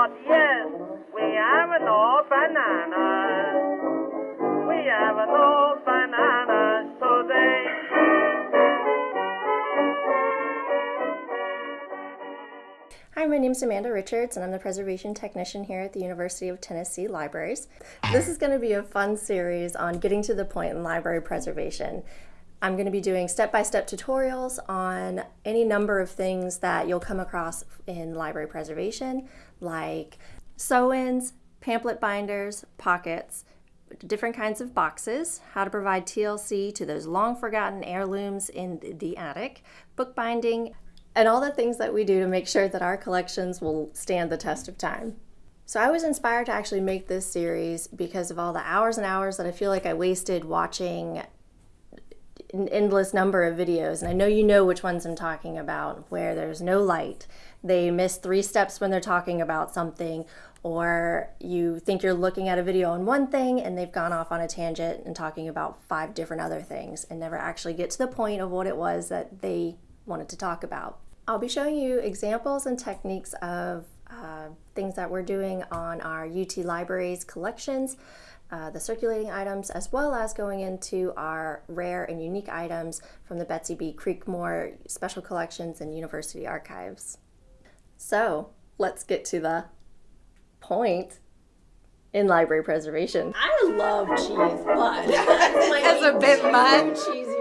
Lord, yes, we have no bananas. We have no bananas today. Hi, my name is Amanda Richards, and I'm the preservation technician here at the University of Tennessee Libraries. This is going to be a fun series on getting to the point in library preservation. I'm going to be doing step-by-step tutorials on any number of things that you'll come across in library preservation, like sew-ins, pamphlet binders, pockets, different kinds of boxes, how to provide TLC to those long forgotten heirlooms in the attic, bookbinding, and all the things that we do to make sure that our collections will stand the test of time. So I was inspired to actually make this series because of all the hours and hours that I feel like I wasted watching an endless number of videos, and I know you know which ones I'm talking about, where there's no light. They miss three steps when they're talking about something, or you think you're looking at a video on one thing and they've gone off on a tangent and talking about five different other things and never actually get to the point of what it was that they wanted to talk about. I'll be showing you examples and techniques of things that we're doing on our UT Libraries collections uh, the circulating items, as well as going into our rare and unique items from the Betsy B. Creekmore Special Collections and University Archives. So let's get to the point in library preservation. I love cheese, but That's a bit much. Cheesy